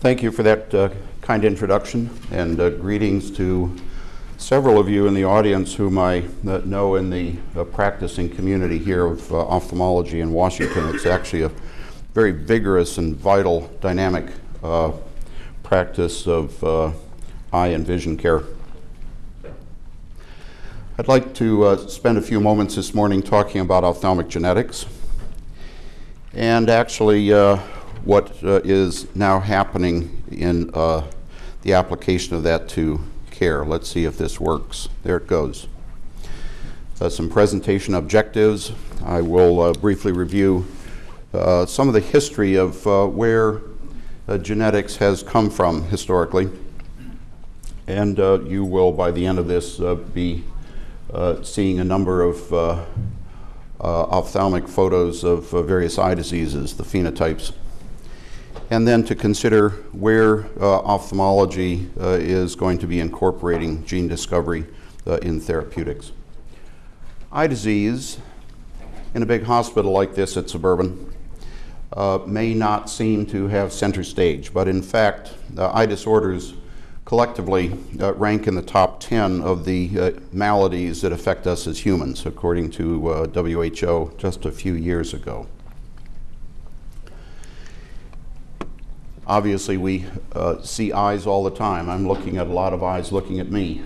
Thank you for that uh, kind introduction and uh, greetings to several of you in the audience whom I uh, know in the uh, practicing community here of uh, ophthalmology in Washington. It's actually a very vigorous and vital, dynamic uh, practice of eye and vision care. I'd like to spend a few moments this morning talking about ophthalmic genetics and actually what uh, is now happening in uh, the application of that to care. Let's see if this works. There it goes. Uh, some presentation objectives. I will uh, briefly review uh, some of the history of uh, where genetics has come from historically. And you will, by the end of this, be seeing a number of ophthalmic photos of various eye diseases, the phenotypes and then to consider where uh, ophthalmology uh, is going to be incorporating gene discovery uh, in therapeutics. Eye disease in a big hospital like this at Suburban uh, may not seem to have center stage, but in fact, uh, eye disorders collectively uh, rank in the top 10 of the maladies that affect us as humans, according to WHO just a few years ago. Obviously, we uh, see eyes all the time. I'm looking at a lot of eyes looking at me.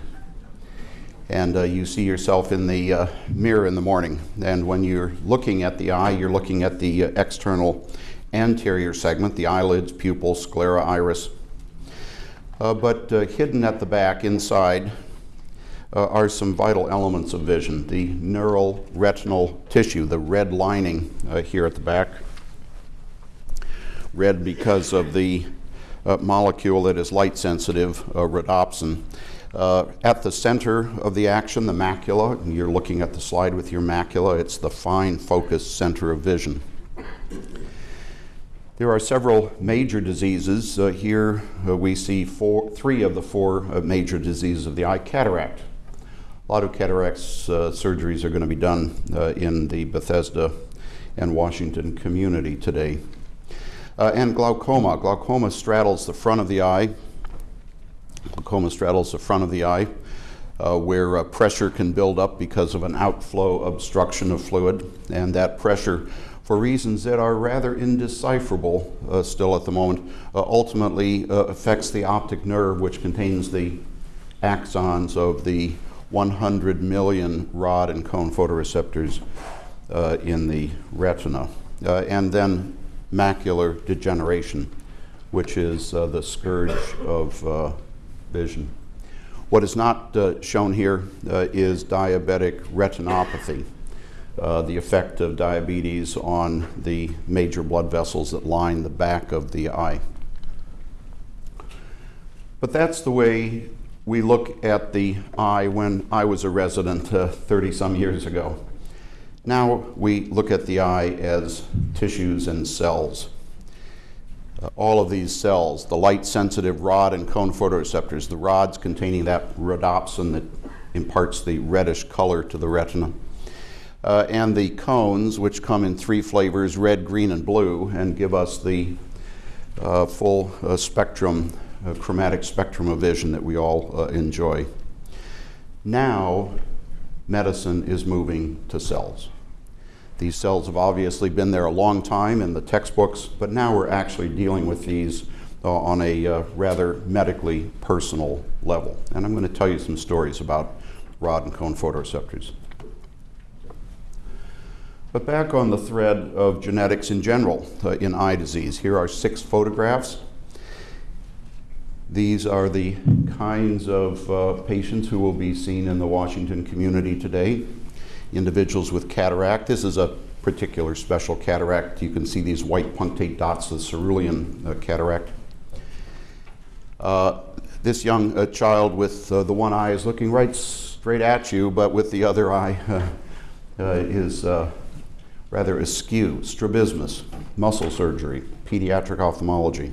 And uh, you see yourself in the uh, mirror in the morning. And when you're looking at the eye, you're looking at the uh, external anterior segment, the eyelids, pupil, sclera, iris. Uh, but uh, hidden at the back, inside, are some vital elements of vision. The neural retinal tissue, the red lining here at the back, red because of the uh, molecule that is light sensitive, uh, rhodopsin. Uh, at the center of the action, the macula, you're looking at the slide with your macula, it's the fine focused center of vision. There are several major diseases. Uh, here uh, we see four, three of the four uh, major diseases of the eye. Cataract. A lot of cataracts surgeries are going to be done in the Bethesda and Washington community today uh, and glaucoma. Glaucoma straddles the front of the eye. Glaucoma straddles the front of the eye uh, where uh, pressure can build up because of an outflow obstruction of fluid, and that pressure for reasons that are rather indecipherable uh, still at the moment, uh, ultimately uh, affects the optic nerve, which contains the axons of the 100 million rod and cone photoreceptors in the retina. And then macular degeneration, which is uh, the scourge of uh, vision. What is not uh, shown here uh, is diabetic retinopathy, uh, the effect of diabetes on the major blood vessels that line the back of the eye. But that's the way we look at the eye when I was a resident uh, 30 some years ago. Now we look at the eye as tissues and cells. Uh, all of these cells, the light sensitive rod and cone photoreceptors, the rods containing that rhodopsin that imparts the reddish color to the retina, uh, and the cones, which come in three flavors red, green, and blue, and give us the uh, full uh, spectrum, uh, chromatic spectrum of vision that we all uh, enjoy. Now, medicine is moving to cells. These cells have obviously been there a long time in the textbooks, but now we're actually dealing with these uh, on a uh, rather medically personal level. And I'm going to tell you some stories about rod and cone photoreceptors. But back on the thread of genetics in general uh, in eye disease, here are six photographs these are the kinds of uh, patients who will be seen in the Washington community today. Individuals with cataract. This is a particular special cataract. You can see these white punctate dots, the cerulean uh, cataract. Uh, this young uh, child with uh, the one eye is looking right straight at you, but with the other eye uh, is rather askew. Strabismus, muscle surgery, pediatric ophthalmology.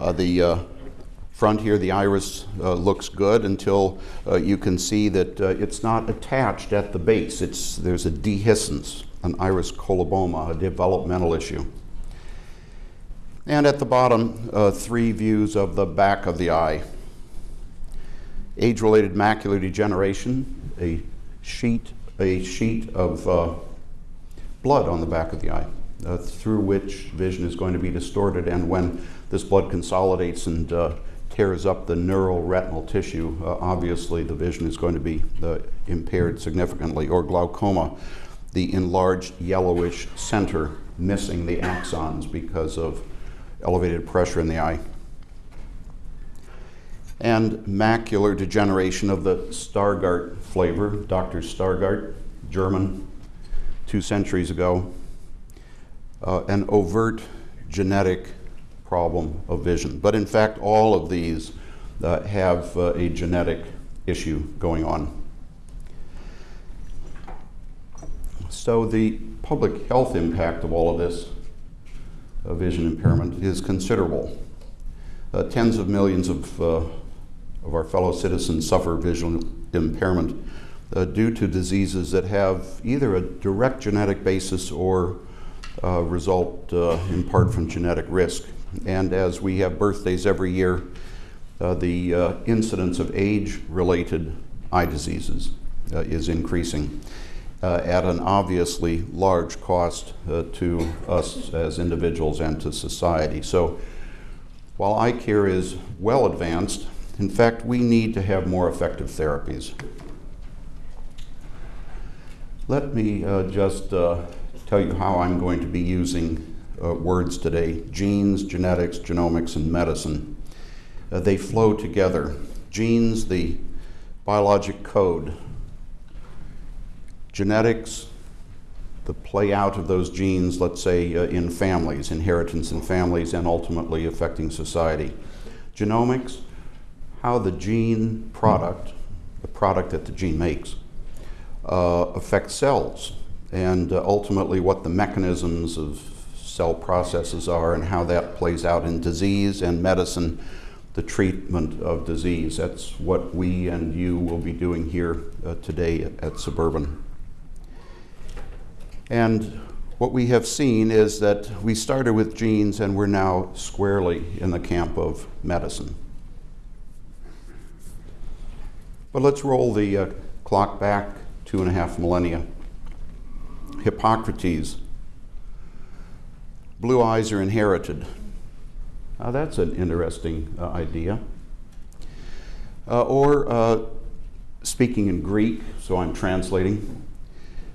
Uh, the uh, front here, the iris uh, looks good until uh, you can see that uh, it's not attached at the base. It's, there's a dehiscence, an iris coloboma, a developmental issue. And at the bottom, uh, three views of the back of the eye. Age-related macular degeneration, a sheet, a sheet of blood on the back of the eye, through which vision is going to be distorted. And when this blood consolidates and uh, tears up the neural retinal tissue, uh, obviously the vision is going to be uh, impaired significantly. Or glaucoma, the enlarged yellowish center missing the axons because of elevated pressure in the eye. And macular degeneration of the Stargardt flavor, Dr. Stargardt, German, two centuries ago, uh, an overt genetic problem of vision. But in fact, all of these uh, have uh, a genetic issue going on. So the public health impact of all of this uh, vision impairment is considerable. Uh, tens of millions of, uh, of our fellow citizens suffer visual impairment uh, due to diseases that have either a direct genetic basis or result in part from genetic risk. And as we have birthdays every year, the incidence of age-related eye diseases is increasing uh, at an obviously large cost uh, to us as individuals and to society. So while eye care is well advanced, in fact, we need to have more effective therapies. Let me uh, just uh, tell you how I'm going to be using uh, words today. Genes, genetics, genomics, and medicine. Uh, they flow together. Genes, the biologic code genetics, the play out of those genes, let's say uh, in families, inheritance in families, and ultimately affecting society. Genomics, how the gene product, the product that the gene makes, uh, affects cells, and uh, ultimately what the mechanisms of cell processes are and how that plays out in disease and medicine, the treatment of disease. That's what we and you will be doing here uh, today at Suburban. And what we have seen is that we started with genes and we're now squarely in the camp of medicine. But let's roll the uh, clock back two and a half millennia. Hippocrates, blue eyes are inherited. That's an interesting uh, idea. Uh, or uh, speaking in Greek, so I'm translating,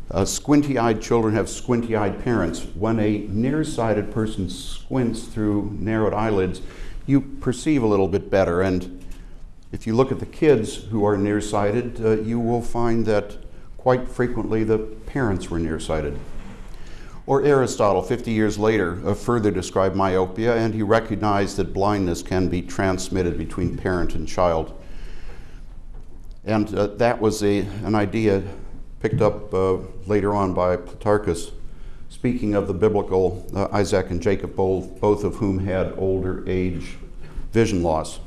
uh, squinty-eyed children have squinty-eyed parents. When a nearsighted person squints through narrowed eyelids, you perceive a little bit better. And if you look at the kids who are nearsighted, you will find that quite frequently the parents were nearsighted. Or Aristotle, 50 years later, uh, further described myopia, and he recognized that blindness can be transmitted between parent and child. And uh, that was a, an idea picked up uh, later on by Plutarchus, speaking of the biblical uh, Isaac and Jacob, both, both of whom had older age vision loss.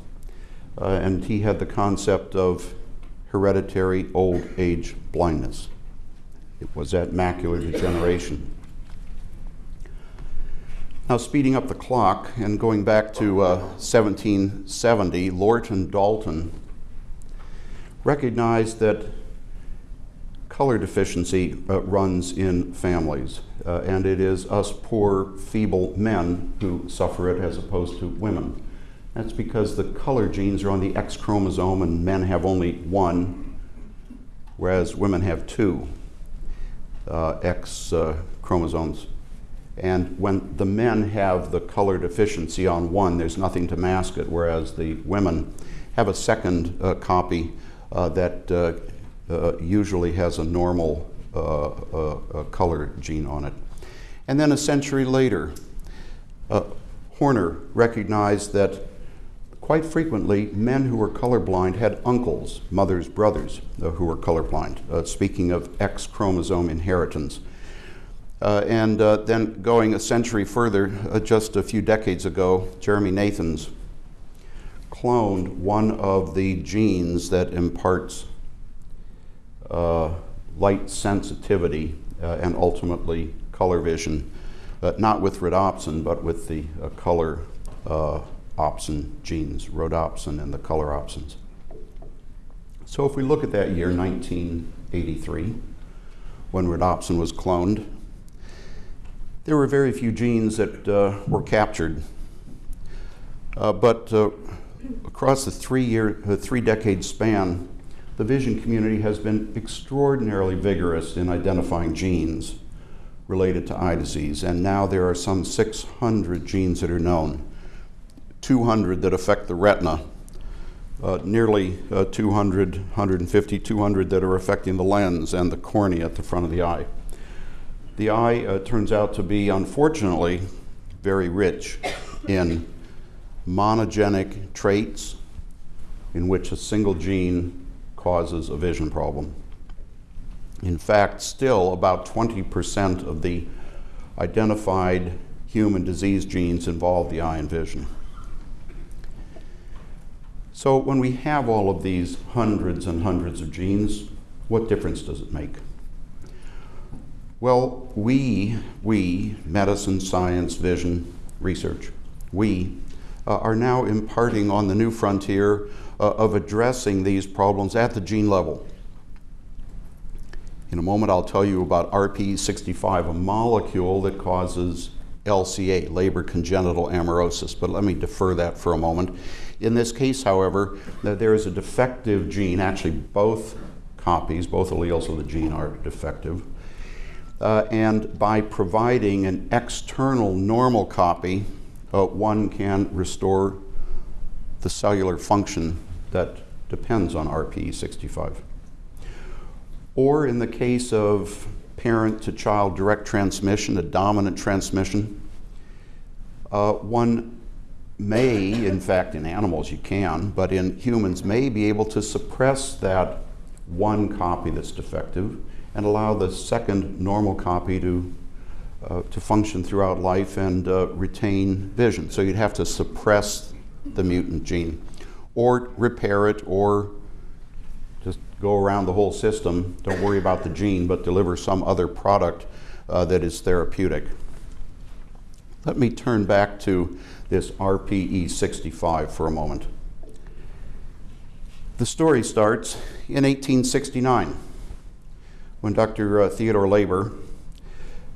Uh, and he had the concept of hereditary old age blindness. It was that macular degeneration. Now, speeding up the clock and going back to uh, 1770, Lorton Dalton recognized that color deficiency uh, runs in families, uh, and it is us poor, feeble men who suffer it as opposed to women. That's because the color genes are on the X chromosome, and men have only one, whereas women have two uh, X uh, chromosomes. And when the men have the color deficiency on one, there's nothing to mask it, whereas the women have a second uh, copy uh, that uh, usually has a normal uh, uh, color gene on it. And then a century later, Horner recognized that quite frequently men who were colorblind had uncles, mothers, brothers uh, who were colorblind, uh, speaking of X chromosome inheritance. Uh, and then going a century further, just a few decades ago, Jeremy Nathans cloned one of the genes that imparts uh, light sensitivity uh, and ultimately color vision uh, not with rhodopsin, but with the uh, color uh, opsin genes, rhodopsin and the color opsins. So if we look at that year, 1983, when rhodopsin was cloned, there were very few genes that uh, were captured. Uh, but uh, across the three-year, three-decade span, the vision community has been extraordinarily vigorous in identifying genes related to eye disease, and now there are some 600 genes that are known, 200 that affect the retina, uh, nearly uh, 200, 150, 200 that are affecting the lens and the cornea at the front of the eye. The eye uh, turns out to be, unfortunately, very rich in monogenic traits in which a single gene causes a vision problem. In fact, still about 20% of the identified human disease genes involve the eye and vision. So when we have all of these hundreds and hundreds of genes, what difference does it make? Well, we, we, medicine, science, vision, research, we uh, are now imparting on the new frontier uh, of addressing these problems at the gene level. In a moment, I'll tell you about RPE65, a molecule that causes LCA, Leber congenital amaurosis, but let me defer that for a moment. In this case, however, there is a defective gene, actually both copies, both alleles of the gene are defective. Uh, and by providing an external normal copy, uh, one can restore the cellular function that depends on RPE65. Or in the case of parent to child direct transmission, a dominant transmission, uh, one may, in fact, in animals you can, but in humans may be able to suppress that one copy that's defective and allow the second normal copy to, uh, to function throughout life and uh, retain vision. So you'd have to suppress the mutant gene or repair it or just go around the whole system. Don't worry about the gene, but deliver some other product uh, that is therapeutic. Let me turn back to this RPE 65 for a moment. The story starts in 1869 when Dr. Uh, Theodore Leber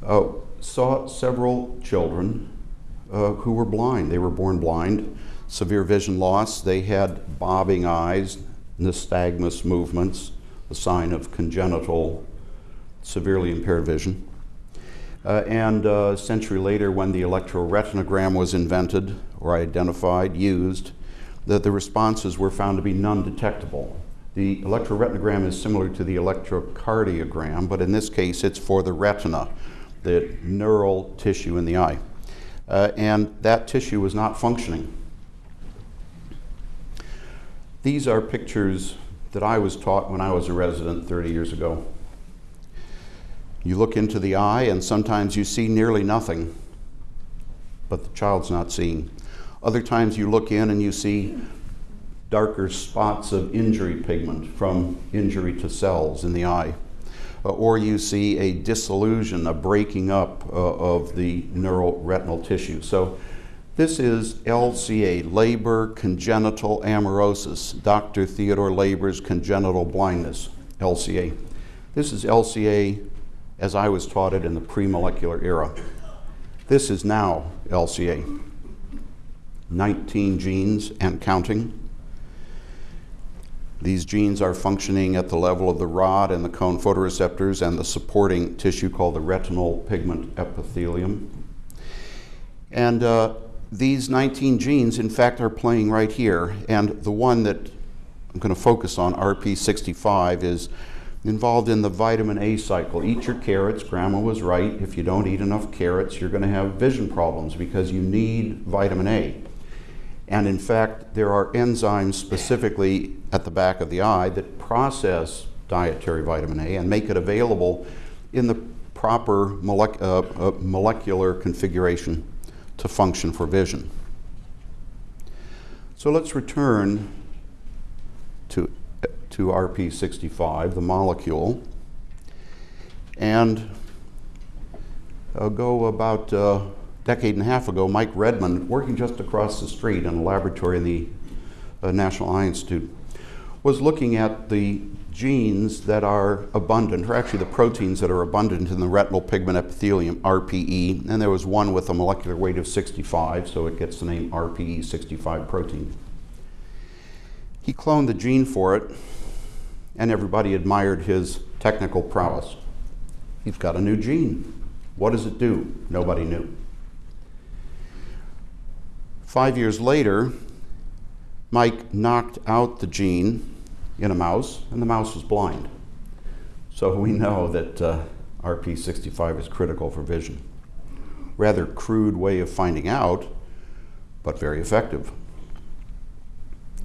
uh, saw several children uh, who were blind. They were born blind, severe vision loss. They had bobbing eyes, nystagmus movements, a sign of congenital, severely impaired vision. Uh, and uh, a century later, when the electroretinogram was invented or identified, used, that the responses were found to be non-detectable. The electroretinogram is similar to the electrocardiogram, but in this case it's for the retina, the neural tissue in the eye. Uh, and that tissue was not functioning. These are pictures that I was taught when I was a resident 30 years ago. You look into the eye and sometimes you see nearly nothing, but the child's not seeing. Other times you look in and you see darker spots of injury pigment from injury to cells in the eye. Uh, or you see a dissolution, a breaking up uh, of the neural retinal tissue. So this is LCA, Leber congenital amaurosis, Dr. Theodore Leber's congenital blindness, LCA. This is LCA as I was taught it in the pre-molecular era. This is now LCA. 19 genes and counting. These genes are functioning at the level of the rod and the cone photoreceptors and the supporting tissue called the retinal pigment epithelium. And uh, these 19 genes, in fact, are playing right here. And the one that I'm going to focus on, RPE65, is involved in the vitamin A cycle. Eat your carrots. Grandma was right. If you don't eat enough carrots, you're going to have vision problems because you need vitamin A. And in fact, there are enzymes specifically at the back of the eye that process dietary vitamin A and make it available in the proper uh, uh, molecular configuration to function for vision. So let's return to, to RPE65, the molecule, and ago, about a decade and a half ago, Mike Redmond, working just across the street in a laboratory in the uh, National Eye Institute, was looking at the genes that are abundant, or actually the proteins that are abundant in the retinal pigment epithelium, RPE, and there was one with a molecular weight of 65, so it gets the name RPE 65 protein. He cloned the gene for it, and everybody admired his technical prowess. He's got a new gene. What does it do? Nobody knew. Five years later, Mike knocked out the gene in a mouse, and the mouse was blind. So we know that uh, RPE65 is critical for vision. Rather crude way of finding out, but very effective.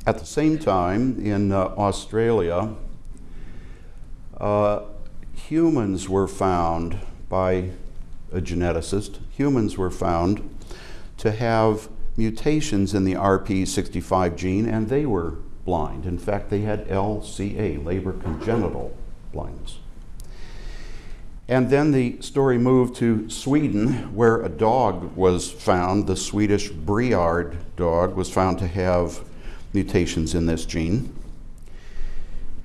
At the same time, in uh, Australia, uh, humans were found by a geneticist, humans were found to have mutations in the RPE65 gene, and they were blind. In fact, they had LCA, Leber congenital blindness. And then the story moved to Sweden, where a dog was found, the Swedish Briard dog was found to have mutations in this gene.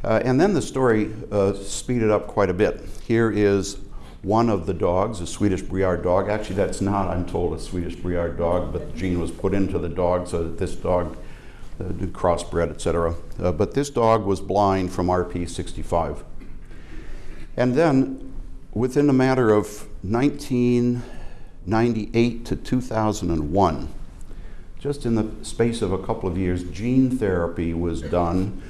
Uh, and then the story uh, speeded up quite a bit. Here is one of the dogs, a Swedish Briard dog. Actually, that's not, I'm told, a Swedish Briard dog, but the gene was put into the dog so that this dog uh, crossbred, etc. Uh, but this dog was blind from RPE65. And then, within a matter of 1998 to 2001, just in the space of a couple of years, gene therapy was done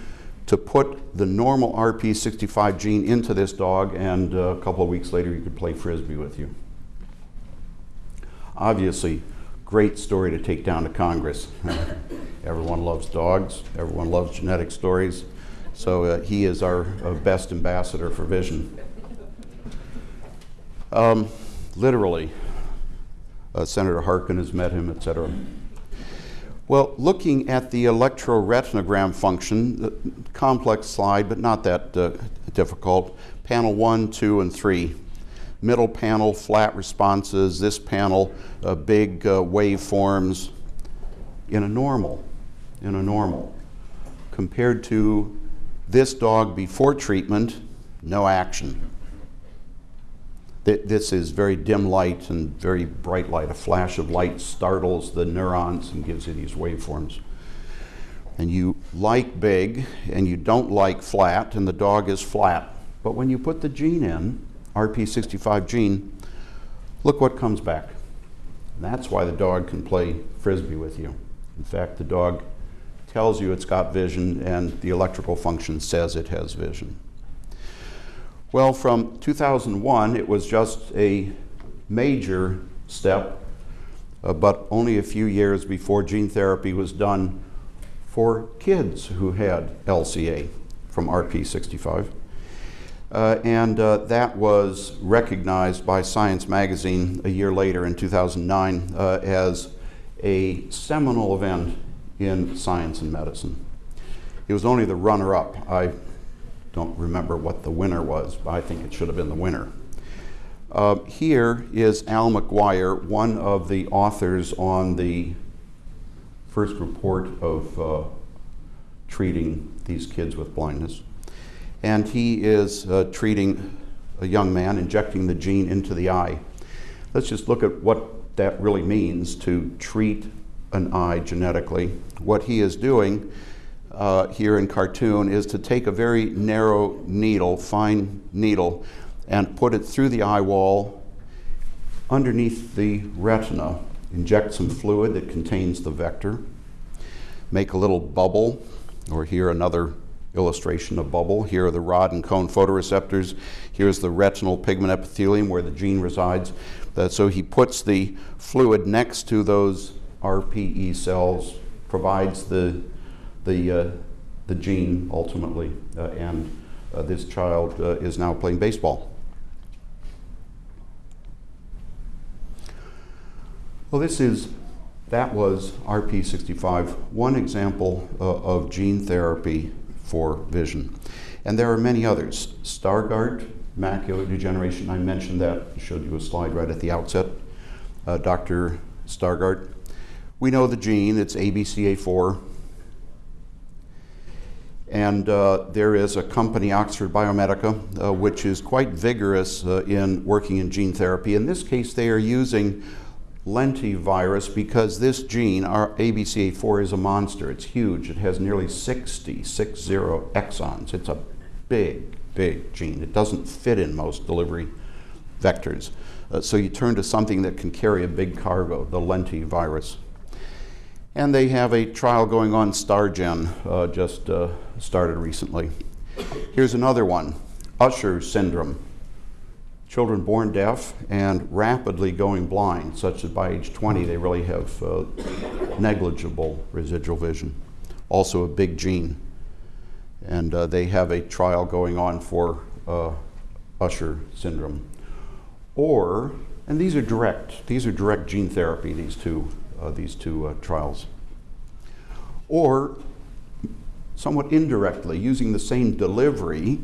to put the normal RPE65 gene into this dog, and uh, a couple of weeks later, you could play frisbee with you. Obviously, great story to take down to Congress. everyone loves dogs, everyone loves genetic stories, so uh, he is our uh, best ambassador for vision. Um, literally, uh, Senator Harkin has met him, etc. Well, looking at the electroretinogram function, uh, complex slide, but not that uh, difficult. Panel one, two, and three. Middle panel, flat responses. This panel, uh, big uh, waveforms in a normal, in a normal. Compared to this dog before treatment, no action. This is very dim light and very bright light. A flash of light startles the neurons and gives you these waveforms. And you like big and you don't like flat, and the dog is flat. But when you put the gene in, RPE65 gene, look what comes back. That's why the dog can play frisbee with you. In fact, the dog tells you it's got vision, and the electrical function says it has vision. Well, from 2001, it was just a major step, uh, but only a few years before gene therapy was done for kids who had LCA from RPE65. Uh, and uh, that was recognized by Science Magazine a year later in 2009 uh, as a seminal event in science and medicine. It was only the runner up. I don't remember what the winner was, but I think it should have been the winner. Uh, here is Al Maguire, one of the authors on the first report of uh, treating these kids with blindness. And he is uh, treating a young man, injecting the gene into the eye. Let's just look at what that really means to treat an eye genetically. What he is doing uh, here in cartoon is to take a very narrow needle, fine needle, and put it through the eye wall underneath the retina. Inject some fluid that contains the vector. Make a little bubble, or here another illustration of bubble. Here are the rod and cone photoreceptors. Here's the retinal pigment epithelium where the gene resides. Uh, so he puts the fluid next to those RPE cells, provides the the, uh, the gene ultimately, uh, and uh, this child is now playing baseball. Well, this is, that was RPE65, one example of gene therapy for vision. And there are many others. Stargardt macular degeneration. I mentioned that, showed you a slide right at the outset. Uh, Dr. Stargardt. We know the gene, it's ABCA4. And uh, there is a company, Oxford Biomedica, uh, which is quite vigorous uh, in working in gene therapy. In this case, they are using lentivirus because this gene, our ABCA4, is a monster. It's huge. It has nearly 60, 60 exons. It's a big, big gene. It doesn't fit in most delivery vectors. Uh, so you turn to something that can carry a big cargo, the lentivirus. And they have a trial going on, StarGen, uh, just uh, started recently. Here's another one, Usher syndrome children born deaf and rapidly going blind, such that by age 20 they really have uh, negligible residual vision. Also, a big gene. And uh, they have a trial going on for uh, Usher syndrome. Or, and these are direct, these are direct gene therapy, these two, uh, these two uh, trials. Or, somewhat indirectly, using the same delivery,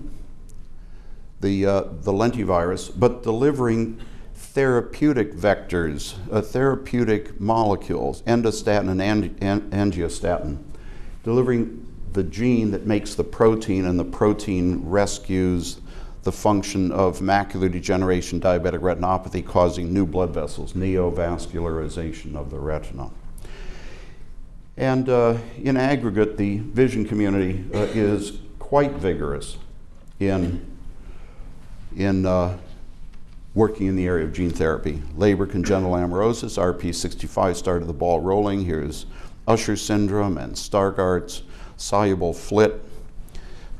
the, uh, the lentivirus, but delivering therapeutic vectors, uh, therapeutic molecules, endostatin and angiostatin, delivering the gene that makes the protein, and the protein rescues the function of macular degeneration, diabetic retinopathy, causing new blood vessels, neovascularization of the retina. And uh, in aggregate, the vision community uh, is quite vigorous in in uh, working in the area of gene therapy. Leber congenital amaurosis, RPE65 started the ball rolling. Here's Usher syndrome and Stargardt's soluble Flt.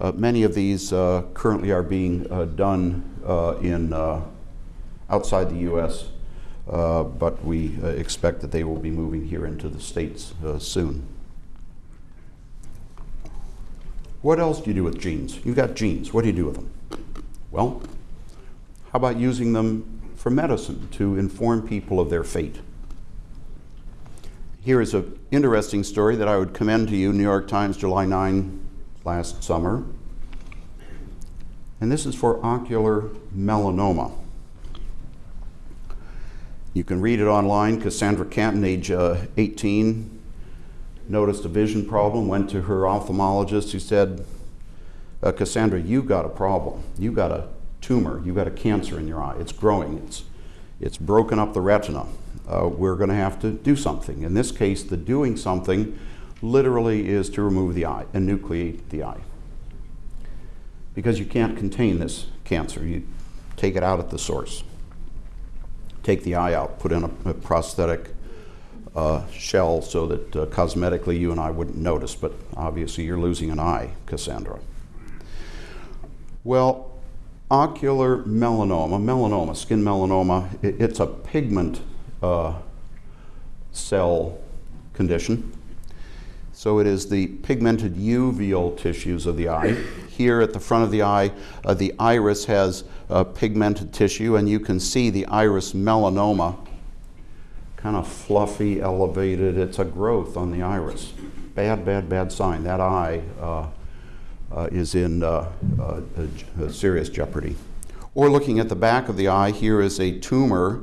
Uh, many of these uh, currently are being uh, done uh, in uh, outside the U.S., but we expect that they will be moving here into the states soon. What else do you do with genes? You've got genes. What do you do with them? Well, how about using them for medicine to inform people of their fate? Here is an interesting story that I would commend to you, New York Times, July 9, last summer. And this is for ocular melanoma. You can read it online. Cassandra Canton, age uh, 18, noticed a vision problem, went to her ophthalmologist who said, uh, Cassandra, you got a problem. You got a tumor, you've got a cancer in your eye, it's growing, it's, it's broken up the retina. Uh, we're going to have to do something. In this case, the doing something literally is to remove the eye, enucleate the eye. Because you can't contain this cancer, you take it out at the source. Take the eye out, put in a, a prosthetic uh, shell so that uh, cosmetically you and I wouldn't notice, but obviously you're losing an eye, Cassandra. Well, ocular melanoma, melanoma, skin melanoma, it, it's a pigment uh, cell condition. So it is the pigmented uveal tissues of the eye. Here at the front of the eye, uh, the iris has uh, pigmented tissue, and you can see the iris melanoma, kind of fluffy, elevated. It's a growth on the iris. Bad, bad, bad sign. That eye uh, is in uh, uh, serious jeopardy. Or looking at the back of the eye, here is a tumor,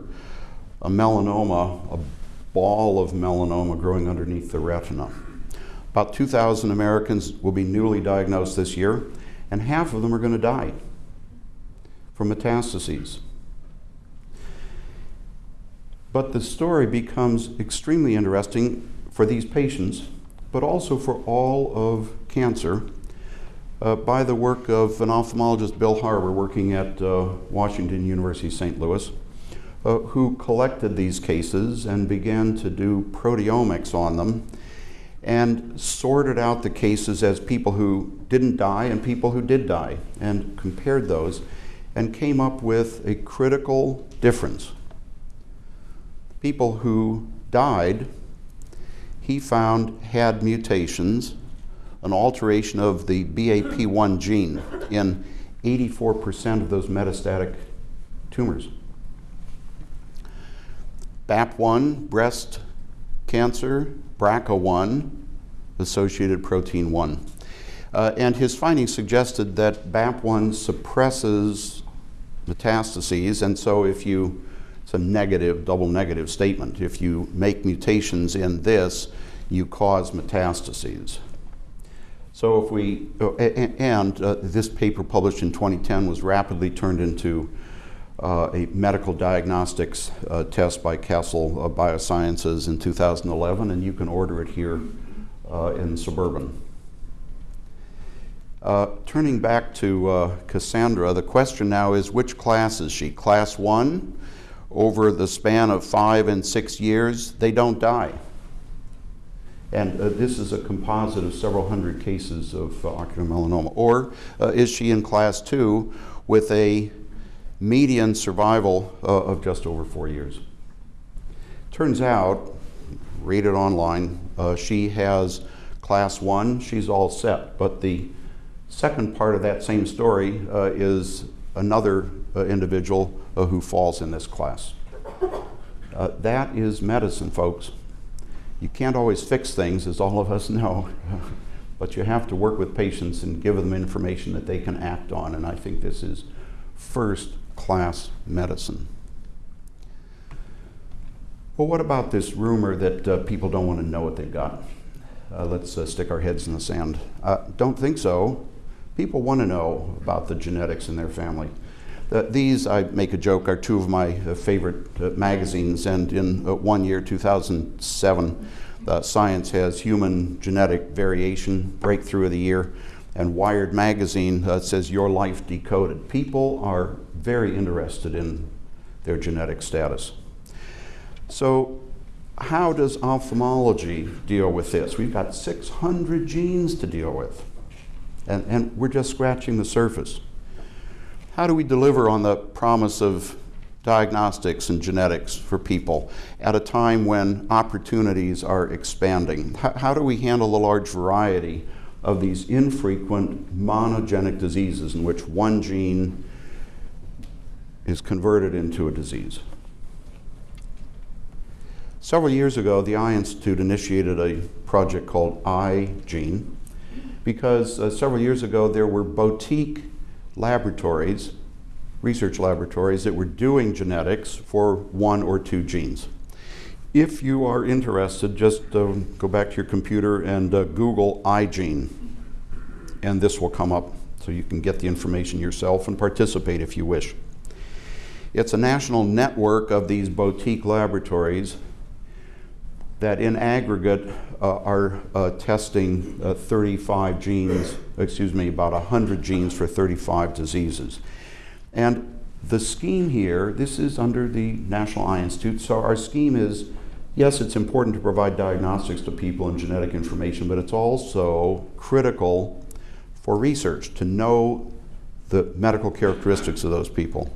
a melanoma, a ball of melanoma growing underneath the retina. About 2,000 Americans will be newly diagnosed this year, and half of them are going to die from metastases. But the story becomes extremely interesting for these patients, but also for all of cancer uh, by the work of an ophthalmologist, Bill Harbour, working at uh, Washington University St. Louis, uh, who collected these cases and began to do proteomics on them and sorted out the cases as people who didn't die and people who did die and compared those and came up with a critical difference. People who died, he found had mutations an alteration of the BAP1 gene in 84% of those metastatic tumors. BAP1, breast cancer, BRCA1, associated protein 1. Uh, and his findings suggested that BAP1 suppresses metastases. And so if you, it's a negative, double negative statement. If you make mutations in this, you cause metastases. So if we, oh, and uh, this paper published in 2010 was rapidly turned into uh, a medical diagnostics uh, test by Castle uh, Biosciences in 2011, and you can order it here uh, in Suburban. Uh, turning back to Cassandra, the question now is which class is she? Class one, over the span of five and six years, they don't die. And uh, this is a composite of several hundred cases of uh, ocular melanoma. Or uh, is she in class two with a median survival uh, of just over four years? Turns out, read it online, she has class one, she's all set. But the Second part of that same story uh, is another uh, individual uh, who falls in this class. Uh, that is medicine, folks. You can't always fix things, as all of us know, but you have to work with patients and give them information that they can act on, and I think this is first class medicine. Well, what about this rumor that uh, people don't want to know what they've got? Uh, let's uh, stick our heads in the sand. Uh, don't think so. People want to know about the genetics in their family. Uh, these, I make a joke, are two of my uh, favorite uh, magazines, and in one year, 2007, uh, Science has Human Genetic Variation Breakthrough of the Year, and Wired Magazine says Your Life Decoded. People are very interested in their genetic status. So, how does ophthalmology deal with this? We've got 600 genes to deal with and, and we're just scratching the surface. How do we deliver on the promise of diagnostics and genetics for people at a time when opportunities are expanding? How, how do we handle the large variety of these infrequent monogenic diseases in which one gene is converted into a disease? Several years ago, the Eye Institute initiated a project called eyeGENE, because uh, several years ago there were boutique laboratories, research laboratories, that were doing genetics for one or two genes. If you are interested, just uh, go back to your computer and uh, Google eyeGENE, and this will come up so you can get the information yourself and participate if you wish. It's a national network of these boutique laboratories that in aggregate uh, are uh, testing uh, 35 genes, excuse me, about 100 genes for 35 diseases. And the scheme here, this is under the National Eye Institute, so our scheme is yes, it's important to provide diagnostics to people and genetic information, but it's also critical for research to know the medical characteristics of those people.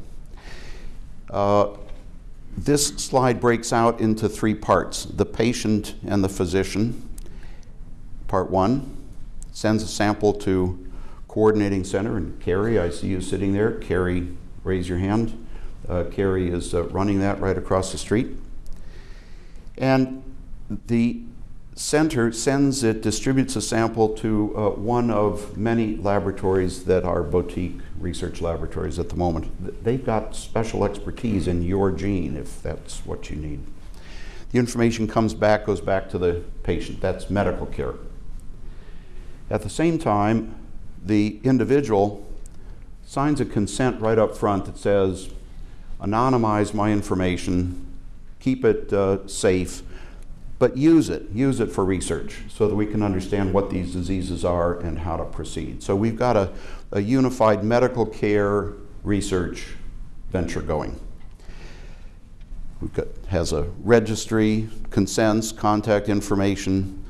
This slide breaks out into three parts the patient and the physician. Part one sends a sample to coordinating center, and Carrie, I see you sitting there. Carrie, raise your hand. Uh, Carrie is uh, running that right across the street. And the center sends it, distributes a sample to uh, one of many laboratories that are boutique research laboratories at the moment. They've got special expertise in your gene if that's what you need. The information comes back, goes back to the patient. That's medical care. At the same time, the individual signs a consent right up front that says, anonymize my information, keep it uh, safe, but use it, use it for research so that we can understand what these diseases are and how to proceed. So we've got a, a unified medical care research venture going. We've got, has a registry, consents, contact information,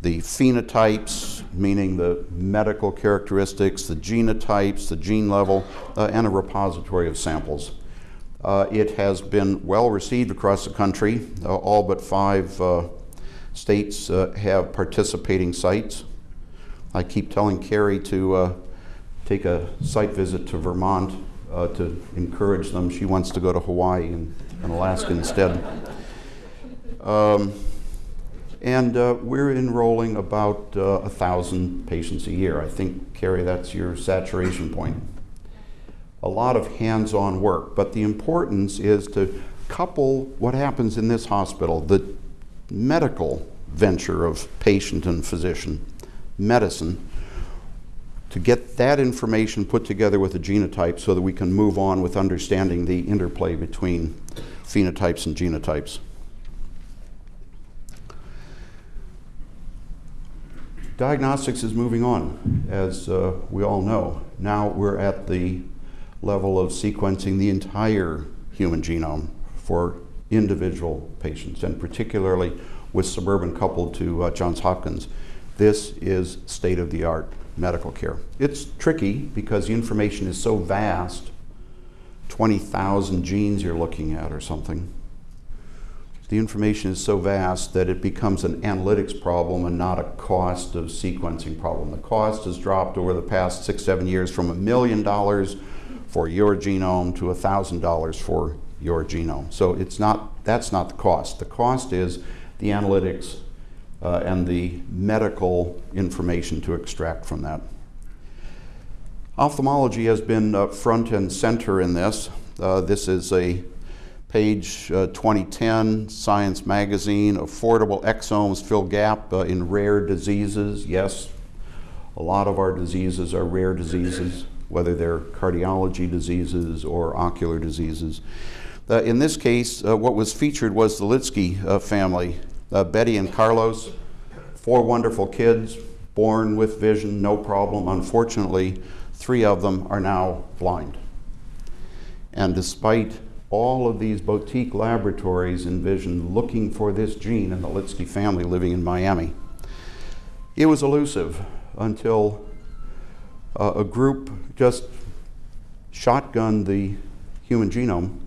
the phenotypes, meaning the medical characteristics, the genotypes, the gene level, uh, and a repository of samples. Uh, it has been well received across the country. Uh, all but five uh, states uh, have participating sites. I keep telling Carrie to uh, take a site visit to Vermont uh, to encourage them. She wants to go to Hawaii and, and Alaska instead. Um, and we're enrolling about a thousand patients a year. I think, Carrie, that's your saturation point. A lot of hands-on work, but the importance is to couple what happens in this hospital, the medical venture of patient and physician, medicine, to get that information put together with a genotype so that we can move on with understanding the interplay between phenotypes and genotypes. Diagnostics is moving on, as uh, we all know. Now we're at the level of sequencing the entire human genome for individual patients, and particularly with Suburban coupled to uh, Johns Hopkins. This is state of the art medical care. It's tricky because the information is so vast 20,000 genes you're looking at or something. The information is so vast that it becomes an analytics problem and not a cost of sequencing problem. The cost has dropped over the past six, seven years from a million dollars for your genome to a thousand dollars for your genome. So it's not, that's not the cost. The cost is the analytics uh, and the medical information to extract from that. Ophthalmology has been uh, front and center in this. Uh, this is a page uh, 2010 Science Magazine, Affordable Exomes Fill Gap uh, in Rare Diseases. Yes, a lot of our diseases are rare diseases, whether they're cardiology diseases or ocular diseases. Uh, in this case, what was featured was the Litsky family uh, Betty and Carlos, four wonderful kids, born with vision, no problem. Unfortunately, three of them are now blind. And despite all of these boutique laboratories in vision looking for this gene in the Litsky family living in Miami, it was elusive until uh, a group just shotgunned the human genome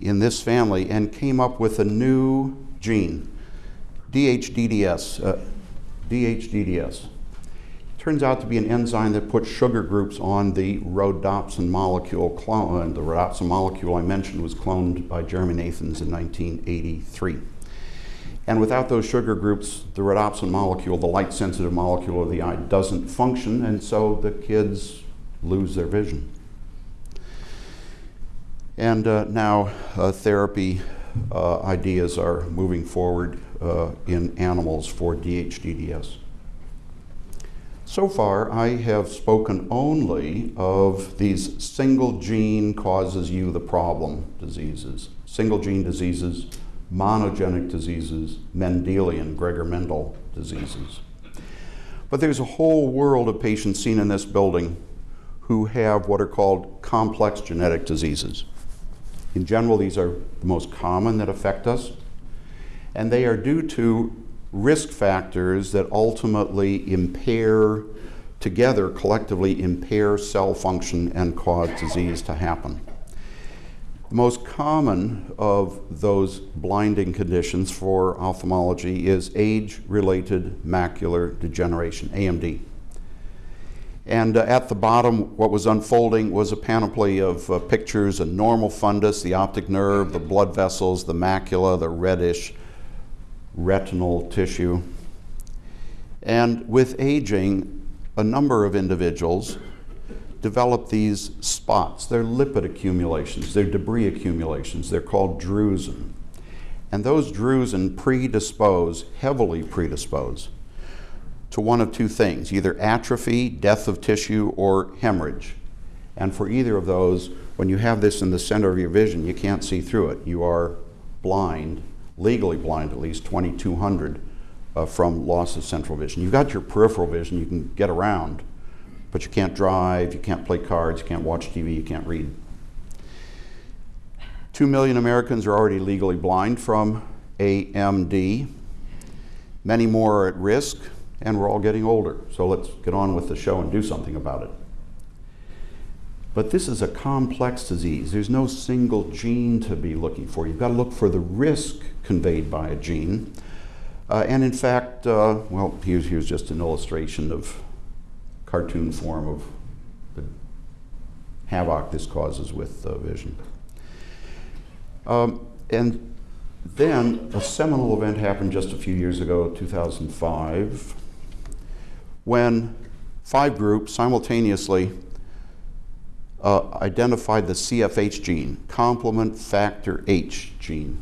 in this family and came up with a new gene DHDDS. Uh, DHDDS turns out to be an enzyme that puts sugar groups on the rhodopsin molecule clone. And the rhodopsin molecule I mentioned was cloned by Jeremy Nathans in 1983. And without those sugar groups, the rhodopsin molecule, the light sensitive molecule of the eye, doesn't function, and so the kids lose their vision. And uh, now uh, therapy uh, ideas are moving forward uh, in animals for DHDDS. So far, I have spoken only of these single gene causes you the problem diseases, single gene diseases, monogenic diseases, Mendelian, Gregor Mendel diseases. But there's a whole world of patients seen in this building who have what are called complex genetic diseases. In general, these are the most common that affect us and they are due to risk factors that ultimately impair, together collectively impair cell function and cause disease to happen. The most common of those blinding conditions for ophthalmology is age-related macular degeneration, AMD. And uh, at the bottom, what was unfolding was a panoply of uh, pictures, a normal fundus, the optic nerve, the blood vessels, the macula, the reddish retinal tissue. And with aging, a number of individuals develop these spots. They're lipid accumulations, they're debris accumulations, they're called drusen. And those drusen predispose, heavily predispose, to one of two things either atrophy, death of tissue, or hemorrhage. And for either of those, when you have this in the center of your vision, you can't see through it. You are blind legally blind at least 2200 uh, from loss of central vision. You've got your peripheral vision, you can get around, but you can't drive, you can't play cards, you can't watch TV, you can't read. Two million Americans are already legally blind from AMD. Many more are at risk, and we're all getting older. So let's get on with the show and do something about it. But this is a complex disease. There's no single gene to be looking for. You've got to look for the risk conveyed by a gene. Uh, and in fact, uh, well, here's, here's just an illustration of cartoon form of the havoc this causes with uh, vision. Um, and then a seminal event happened just a few years ago, 2005, when five groups simultaneously uh, identified the CFH gene, complement factor H gene.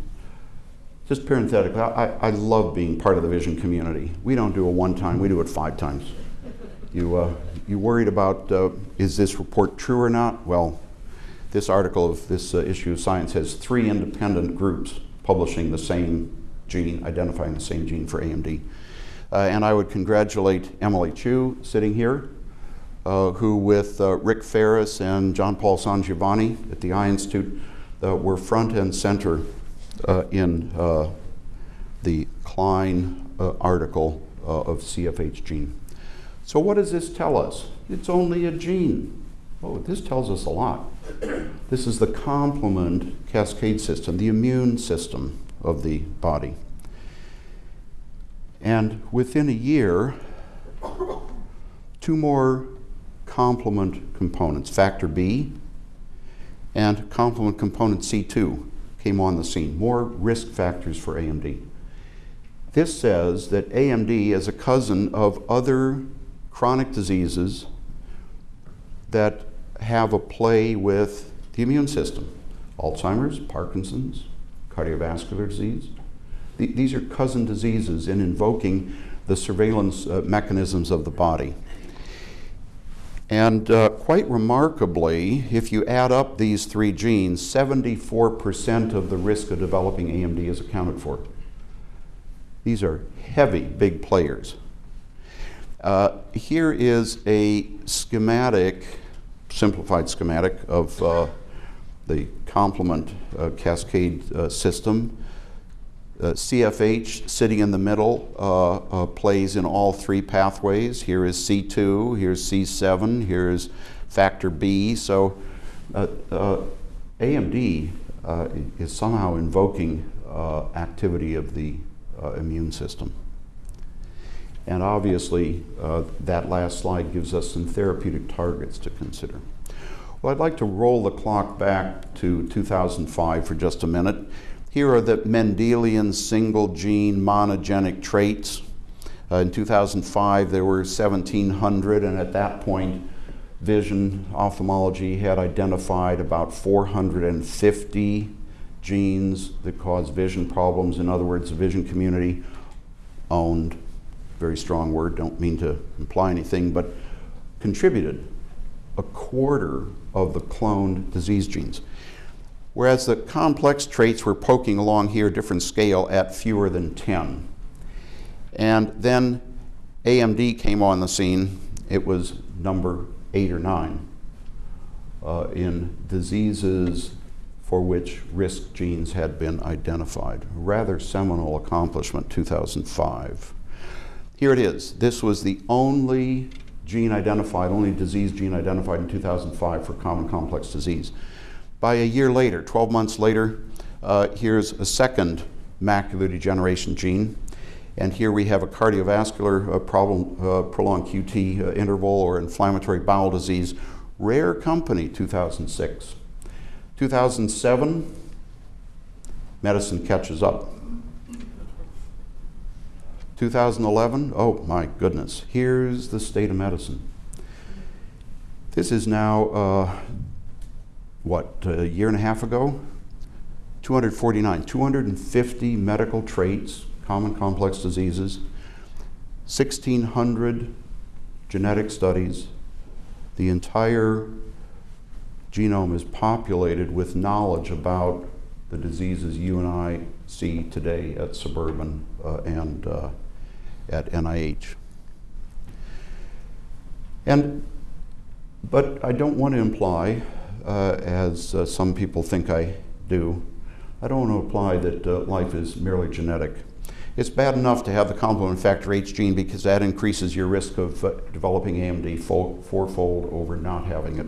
Just parenthetically, I, I love being part of the vision community. We don't do it one time, we do it five times. You, uh, you worried about uh, is this report true or not? Well, this article of this uh, issue of Science has three independent groups publishing the same gene, identifying the same gene for AMD. Uh, and I would congratulate Emily Chew sitting here, uh, who with uh, Rick Ferris and John Paul Sangiovanni at the Eye Institute were front and center in the Klein article of CFH gene. So what does this tell us? It's only a gene. Oh, this tells us a lot. This is the complement cascade system, the immune system of the body. And within a year, two more complement components, factor B and complement component C2, came on the scene. More risk factors for AMD. This says that AMD is a cousin of other chronic diseases that have a play with the immune system. Alzheimer's, Parkinson's, cardiovascular disease. these are cousin diseases in invoking the surveillance uh, mechanisms of the body. And uh, quite remarkably, if you add up these three genes, 74% of the risk of developing AMD is accounted for. These are heavy, big players. Uh, here is a schematic, simplified schematic of uh, the complement uh, cascade uh, system. Uh, CFH sitting in the middle uh, plays in all three pathways. Here is C2, here's C7, here's factor B. So AMD is somehow invoking activity of the immune system. And obviously, uh, that last slide gives us some therapeutic targets to consider. Well, I'd like to roll the clock back to 2005 for just a minute. Here are the Mendelian single gene monogenic traits. Uh, in 2005, there were 1,700, and at that point, vision ophthalmology had identified about 450 genes that cause vision problems. In other words, the vision community owned very strong word, don't mean to imply anything, but contributed a quarter of the cloned disease genes. Whereas the complex traits were poking along here, different scale, at fewer than 10. And then AMD came on the scene. It was number eight or nine uh, in diseases for which risk genes had been identified. Rather seminal accomplishment, 2005. Here it is. This was the only gene identified, only disease gene identified in 2005 for common complex disease. By a year later, 12 months later, uh, here's a second macular degeneration gene. And here we have a cardiovascular uh, problem, uh, prolonged QT uh, interval or inflammatory bowel disease. Rare company, 2006. 2007, medicine catches up. 2011, oh my goodness, here's the state of medicine. This is now, uh, what, a year and a half ago? 249, 250 medical traits, common complex diseases, 1,600 genetic studies. The entire genome is populated with knowledge about the diseases you and I see today at Suburban uh, and uh, at NIH. And, but I don't want to imply, uh, as uh, some people think I do, I don't want to imply that uh, life is merely genetic. It's bad enough to have the complement factor H gene because that increases your risk of uh, developing AMD fourfold over not having it,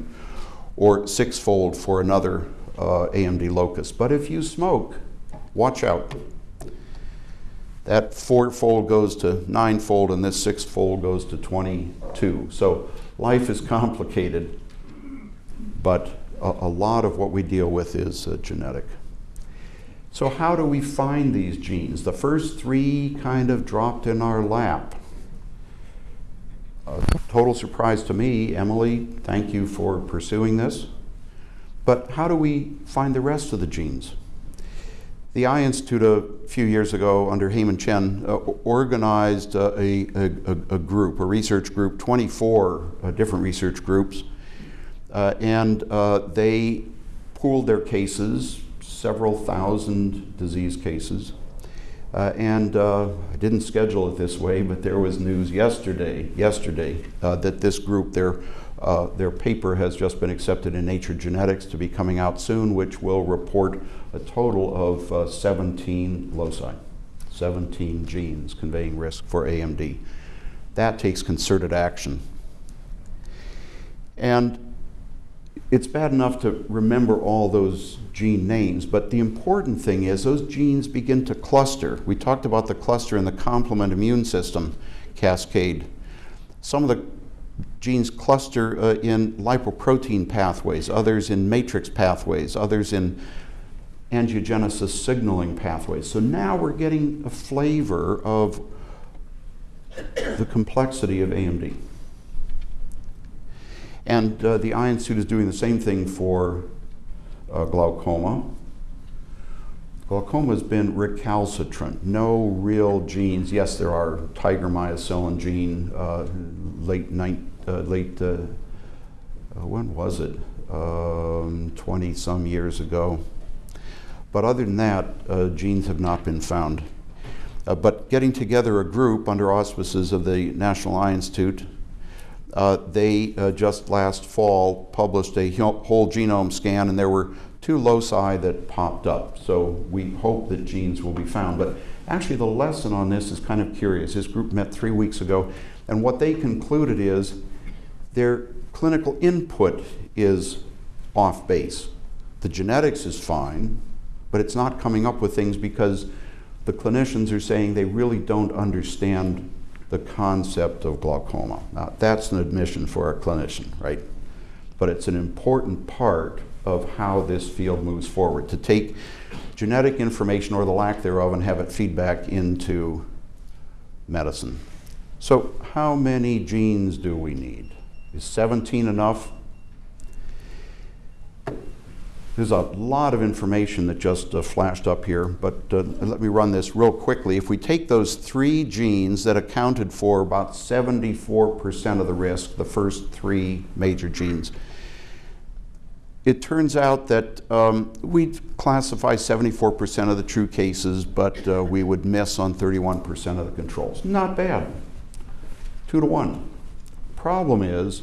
or sixfold for another uh, AMD locus. But if you smoke, watch out that fourfold goes to ninefold and this sixfold goes to 22. So life is complicated, but a, a lot of what we deal with is uh, genetic. So how do we find these genes? The first three kind of dropped in our lap. A total surprise to me. Emily, thank you for pursuing this. But how do we find the rest of the genes? The Eye Institute a few years ago under Hemin Chin uh, organized uh, a, a, a, group, a research group, 24 uh, different research groups, uh, and uh, they pooled their cases, several thousand disease cases. Uh, and I didn't schedule it this way, but there was news yesterday, yesterday, that this group, their their paper has just been accepted in Nature Genetics to be coming out soon, which will report a total of uh, 17 loci, 17 genes conveying risk for AMD. That takes concerted action. And it's bad enough to remember all those gene names, but the important thing is those genes begin to cluster. We talked about the cluster in the complement immune system cascade. Some of the genes cluster uh, in lipoprotein pathways, others in matrix pathways, others in angiogenesis signaling pathways. So now we're getting a flavor of the complexity of AMD. And uh, the Eye Institute is doing the same thing for uh, glaucoma. Glaucoma has been recalcitrant, no real genes. Yes, there are TIGR myocilin gene, uh, late, uh, late uh, uh, when was it? 20 um, some years ago. But other than that, uh, genes have not been found. Uh, but getting together a group under auspices of the National Eye Institute, uh, they uh, just last fall published a whole genome scan, and there were two loci that popped up. So we hope that genes will be found. But actually, the lesson on this is kind of curious. This group met three weeks ago, and what they concluded is their clinical input is off base. The genetics is fine, but it's not coming up with things because the clinicians are saying they really don't understand the concept of glaucoma. Now, that's an admission for a clinician, right? But it's an important part of how this field moves forward to take genetic information or the lack thereof and have it feed back into medicine. So, how many genes do we need? Is 17 enough? There's a lot of information that just uh, flashed up here, but uh, let me run this real quickly. If we take those three genes that accounted for about 74% of the risk, the first three major genes, it turns out that um, we classify 74% of the true cases, but uh, we would miss on 31% of the controls. Not bad. Two to one. Problem is,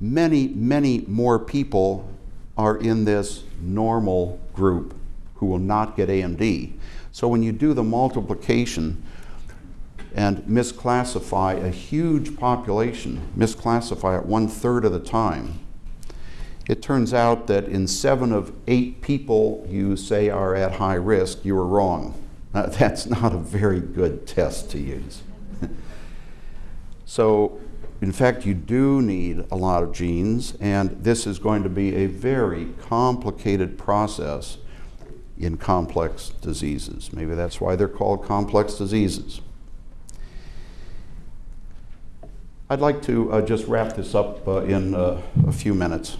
many, many more people are in this normal group who will not get AMD. So when you do the multiplication and misclassify a huge population, misclassify it one third of the time, it turns out that in seven of eight people you say are at high risk, you were wrong. That's not a very good test to use. so in fact, you do need a lot of genes, and this is going to be a very complicated process in complex diseases. Maybe that's why they're called complex diseases. I'd like to uh, just wrap this up uh, in uh, a few minutes.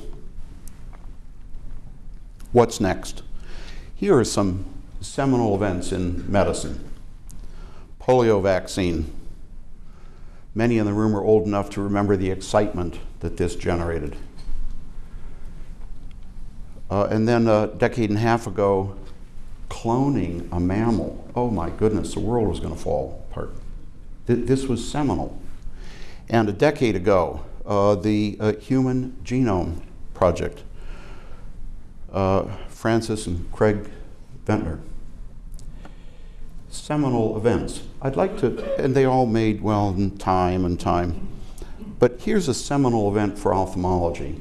What's next? Here are some seminal events in medicine. Polio vaccine, Many in the room are old enough to remember the excitement that this generated. Uh, and then a decade and a half ago, cloning a mammal. Oh my goodness, the world was going to fall apart. Th this was seminal. And a decade ago, uh, the uh, Human Genome Project, uh, Francis and Craig Venter seminal events. I'd like to, and they all made, well, in time and time. But here's a seminal event for ophthalmology.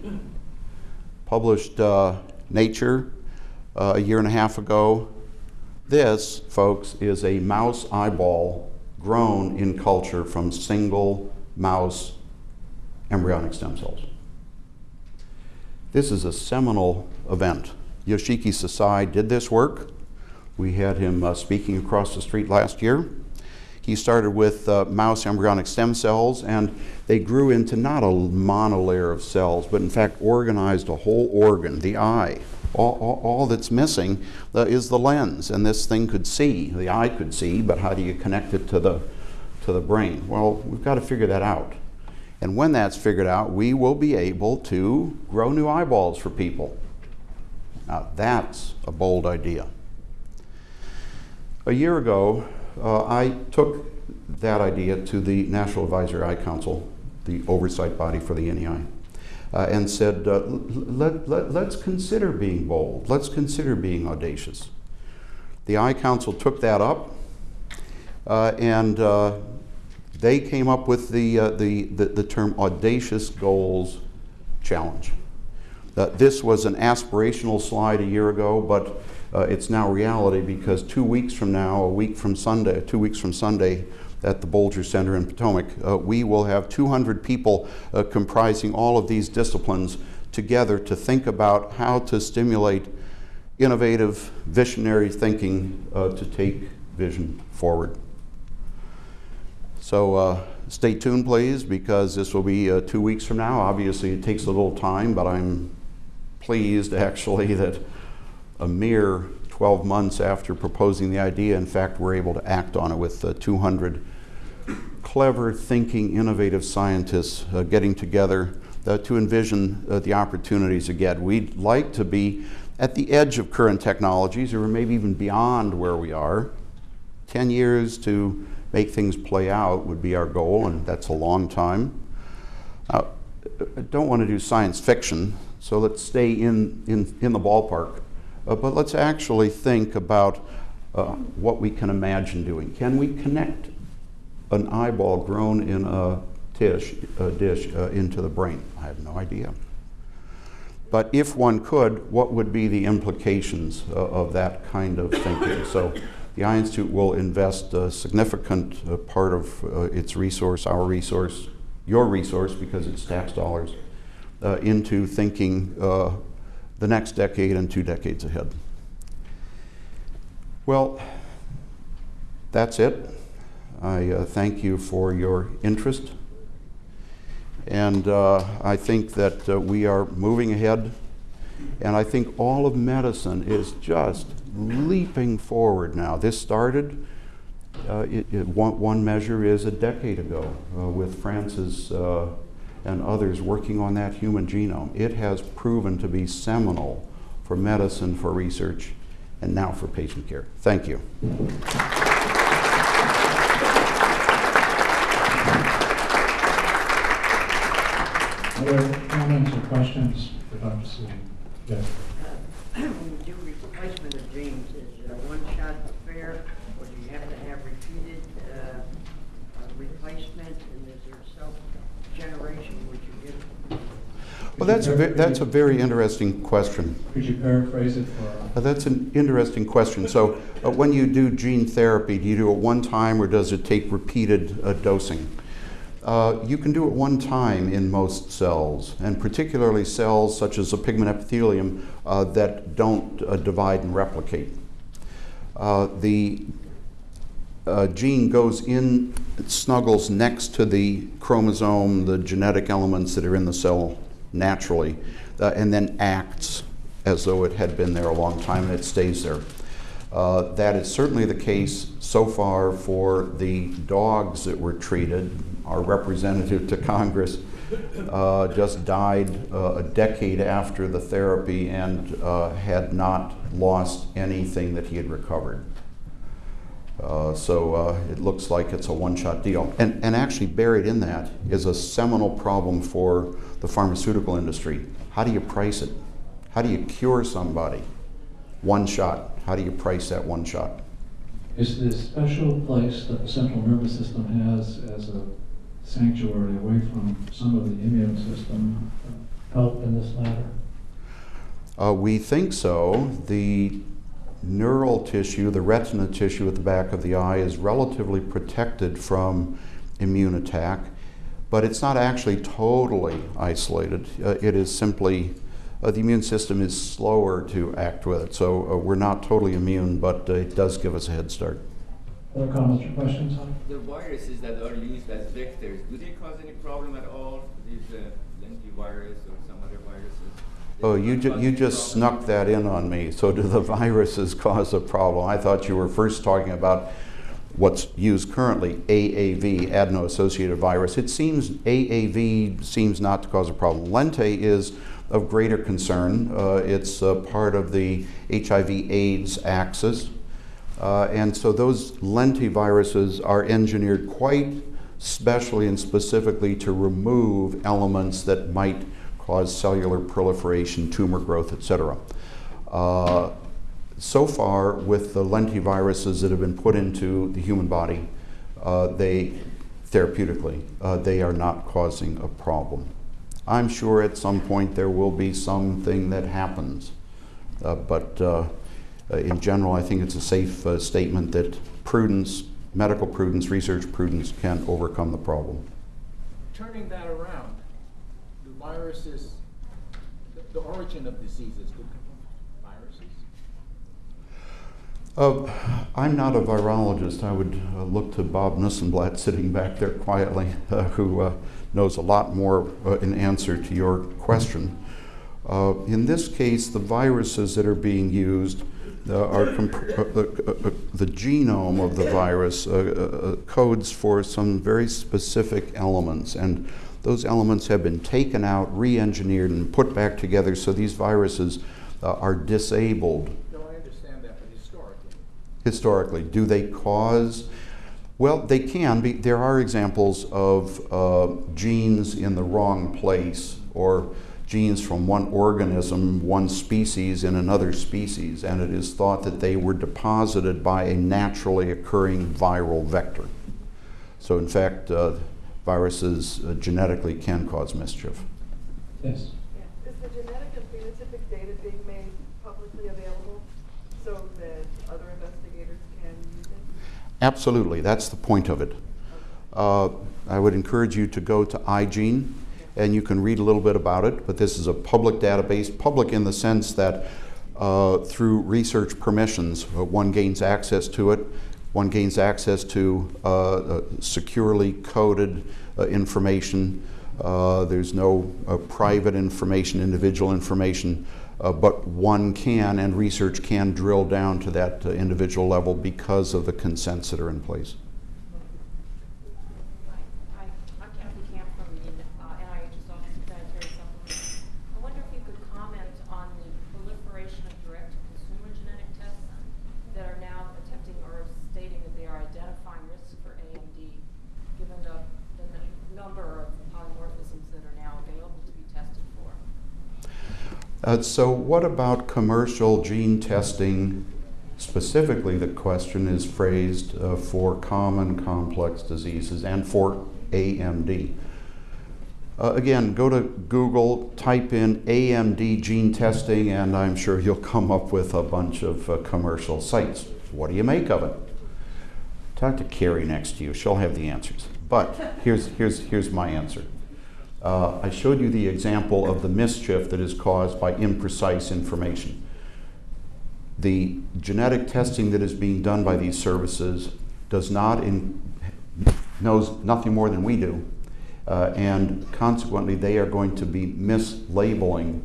Published uh, Nature uh, a year and a half ago. This, folks, is a mouse eyeball grown in culture from single mouse embryonic stem cells. This is a seminal event. Yoshiki Sasai did this work. We had him uh, speaking across the street last year. He started with uh, mouse embryonic stem cells, and they grew into not a monolayer of cells, but in fact organized a whole organ, the eye. All, all, all that's missing uh, is the lens, and this thing could see. The eye could see, but how do you connect it to the, to the brain? Well, we've got to figure that out. And when that's figured out, we will be able to grow new eyeballs for people. Now, that's a bold idea. A year ago, uh, I took that idea to the National Advisory Eye Council, the oversight body for the NEI, uh, and said, uh, let, let, let's consider being bold. Let's consider being audacious. The Eye Council took that up, uh, and uh, they came up with the, uh, the, the, the, term Audacious Goals Challenge. This was an aspirational slide a year ago, but uh, it's now reality because two weeks from now, a week from Sunday, two weeks from Sunday, at the Bolger Center in Potomac, uh, we will have 200 people uh, comprising all of these disciplines together to think about how to stimulate innovative, visionary thinking uh, to take vision forward. So uh, stay tuned, please, because this will be uh, two weeks from now. Obviously, it takes a little time, but I'm pleased actually that a mere 12 months after proposing the idea, in fact, we're able to act on it with uh, 200 clever, thinking, innovative scientists uh, getting together uh, to envision uh, the opportunities again. We'd like to be at the edge of current technologies or maybe even beyond where we are. 10 years to make things play out would be our goal, and that's a long time. I don't want to do science fiction, so let's stay in, in, in the ballpark. Uh, but let's actually think about uh, what we can imagine doing. Can we connect an eyeball grown in a dish, a dish uh, into the brain? I have no idea. But if one could, what would be the implications of that kind of thinking? So the Eye Institute will invest a significant uh, part of uh, its resource, our resource, your resource, because it's tax dollars, uh, into thinking the next decade and two decades ahead. Well, that's it. I uh, thank you for your interest. And uh, I think that we are moving ahead. And I think all of medicine is just leaping forward now. This started, uh, it, it, one, one, measure is a decade ago uh, with Francis uh, and others working on that human genome. It has proven to be seminal for medicine, for research, and now for patient care. Thank you. Other comments or questions for Dr. Sweet? Yes. when you do replacement of genes, is it a one-shot affair, or do you have to have repeated uh, replacement, and is there self-generation, would you get? Well, that's a, that's a very interesting question. Could you paraphrase it for? Uh, that's an interesting question. So, uh, when you do gene therapy, do you do it one time or does it take repeated uh, dosing? Uh, you can do it one time in most cells, and particularly cells such as the pigment epithelium uh, that don't uh, divide and replicate. Uh, the uh, gene goes in, it snuggles next to the chromosome, the genetic elements that are in the cell naturally, uh, and then acts as though it had been there a long time and it stays there. that is certainly the case so far for the dogs that were treated our representative to Congress, uh, just died uh, a decade after the therapy and uh, had not lost anything that he had recovered. Uh, so uh, it looks like it's a one-shot deal. And, and actually buried in that is a seminal problem for the pharmaceutical industry. How do you price it? How do you cure somebody? One shot. How do you price that one shot? Is the special place that the central nervous system has as a sanctuary away from some of the immune system help in this matter? Uh, we think so. The neural tissue, the retina tissue at the back of the eye, is relatively protected from immune attack, but it's not actually totally isolated. Uh, it is simply uh, the immune system is slower to act with it. So uh, we're not totally immune, but uh, it does give us a head start. Other comments or questions on? The viruses that are used as vectors, do they cause any problem at all? These uh, lentivirus or some other viruses? Oh, you, ju- you just snuck that in on me. So do the viruses cause a problem? I thought you were first talking about what's used currently, AAV, adeno-associated virus. It seems AAV seems not to cause a problem. Lenti is of greater concern. Uh, it's uh, part of the HIV/AIDS axis. Uh, and so those lentiviruses are engineered quite specially and specifically to remove elements that might cause cellular proliferation, tumor growth, etc. Uh, so far, with the lentiviruses that have been put into the human body, uh, they therapeutically, uh, they are not causing a problem. I'm sure at some point there will be something that happens, uh, but uh, uh, in general, I think it's a safe statement that prudence, medical prudence, research prudence can overcome the problem. Turning that around, viruses, the, the origin of diseases, do viruses? Uh, I'm not a virologist. I would uh, look to Bob Nussenblatt sitting back there quietly, uh, who uh, knows a lot more uh, in answer to your question. Uh, in this case, the viruses that are being used are uh, the genome of the virus codes for some very specific elements, and those elements have been taken out, re-engineered, and put back together. So these viruses uh, are disabled No, I understand that, but historically, historically. Do they cause? Well, they can be. There are examples of uh, genes in the wrong place or genes from one organism, one species, in another species, and it is thought that they were deposited by a naturally occurring viral vector. So, in fact, uh, viruses uh, genetically can cause mischief. Yes. Yeah. Is the genetic and phenotypic data being made publicly available so that other investigators can use it? Absolutely, that's the point of it. Uh, I would encourage you to go to eyeGENE and you can read a little bit about it, but this is a public database, public in the sense that uh, through research permissions, uh, one gains access to it, one gains access to uh, uh, securely coded uh, information. There's no private information, individual information, but one can and research can drill down to that individual level because of the consents that are in place. Hi, I'm Kathy Camp from the uh, NIH's Office of Dietary Supplements. I wonder if you could comment on the proliferation of direct-to-consumer genetic tests that are now attempting or stating that they are identifying risks for AMD, given the, the n- number of polymorphisms that are now available to be tested for. Uh, so, what about commercial gene testing? Specifically, the question is phrased uh, for common complex diseases and for AMD. Uh, again, go to Google, type in AMD gene testing, and I'm sure you'll come up with a bunch of uh, commercial sites. What do you make of it? Talk to Carrie next to you, she'll have the answers. But here's, here's, here's my answer. Uh, I showed you the example of the mischief that is caused by imprecise information. The genetic testing that is being done by these services does not in, knows nothing more than we do, uh, and consequently they are going to be mislabeling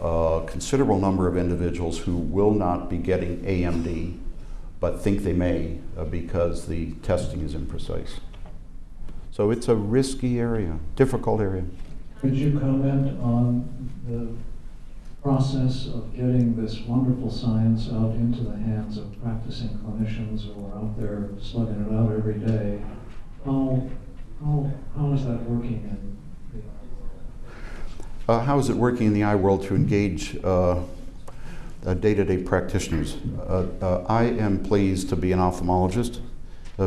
a considerable number of individuals who will not be getting AMD, but think they may uh, because the testing is imprecise. So it's a risky area, difficult area. Could you comment on the process of getting this wonderful science out into the hands of practicing clinicians who are out there slugging it out every day? How, how, how is that working in the Uh, how is it working in the eye world to engage uh, uh, day-to-day practitioners? Uh, uh, I am pleased to be an ophthalmologist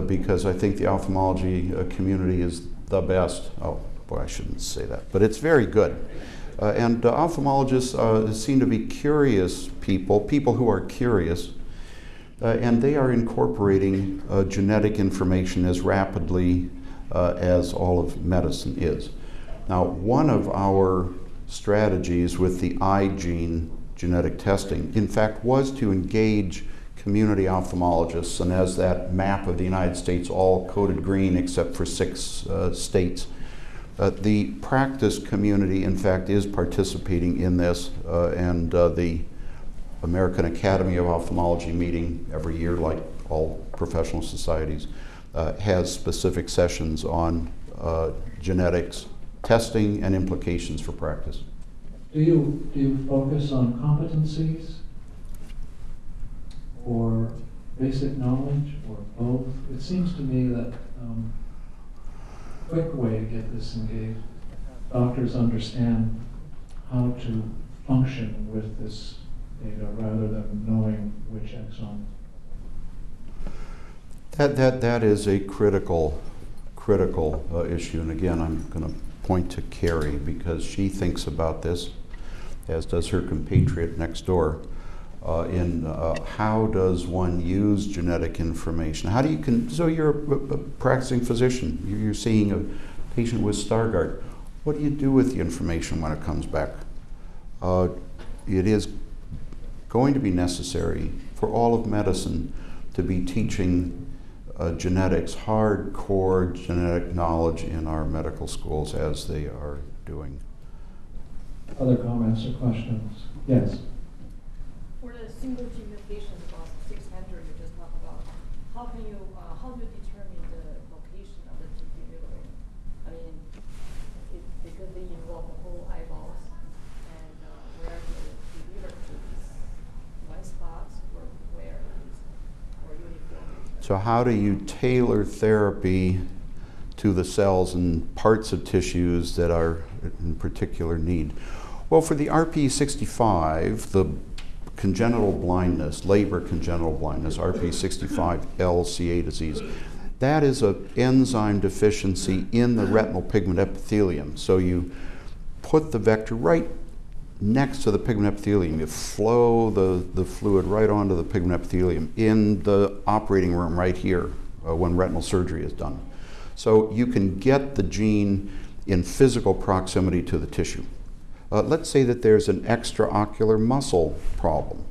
because I think the ophthalmology uh, community is the best. Oh, boy, I shouldn't say that, but it's very good. Uh, and uh, ophthalmologists uh, seem to be curious people, people who are curious, uh, and they are incorporating uh, genetic information as rapidly uh, as all of medicine is. Now, one of our strategies with the eyeGENE genetic testing, in fact, was to engage community ophthalmologists, and as that map of the United States all coded green except for six uh, states. Uh, the practice community, in fact, is participating in this, uh, and uh, the American Academy of Ophthalmology meeting every year, like all professional societies, uh, has specific sessions on uh, genetics, testing, and implications for practice. Do you, do you focus on competencies? Or basic knowledge, or both? It seems to me that, um, quick way to get this engaged, doctors understand how to function with this data rather than knowing which exon. That, that, that is a critical, critical uh, issue. And again, I'm going to point to Carrie because she thinks about this, as does her compatriot next door, uh, in uh, how does one use genetic information? How do you, con- so you're a, a practicing physician, you're seeing a patient with Stargardt. What do you do with the information when it comes back? Uh, it is going to be necessary for all of medicine to be teaching uh, genetics, hardcore genetic knowledge in our medical schools as they are doing. Other comments or questions? Yes? The single gene mutations about six hundred you just talked about, how can you, uh, how do you determine the location of the gene delivery? I mean, it, because they involve the whole eyeballs and, uh, where they deliver to these white spots or where is, or uniform? So, how do you tailor therapy to the cells and parts of tissues that are in particular need? Well, for the RPE65, the congenital blindness, Leber congenital blindness, RPE65 LCA disease, that is an enzyme deficiency in the retinal pigment epithelium. So, you put the vector right next to the pigment epithelium. You flow the, the fluid right onto the pigment epithelium in the operating room right here uh, when retinal surgery is done. So you can get the gene in physical proximity to the tissue. Uh, let's say that there's an extraocular muscle problem.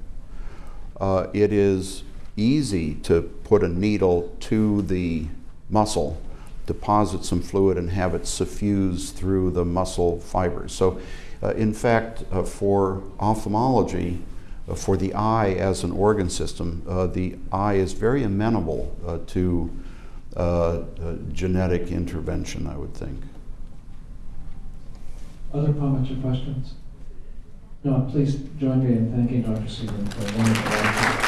Uh, it is easy to put a needle to the muscle, deposit some fluid, and have it suffuse through the muscle fibers. So, uh, in fact, uh, for ophthalmology, uh, for the eye as an organ system, uh, the eye is very amenable to genetic intervention, I would think. Other comments or questions? No, please join me in thanking Dr. Seaman for a wonderful.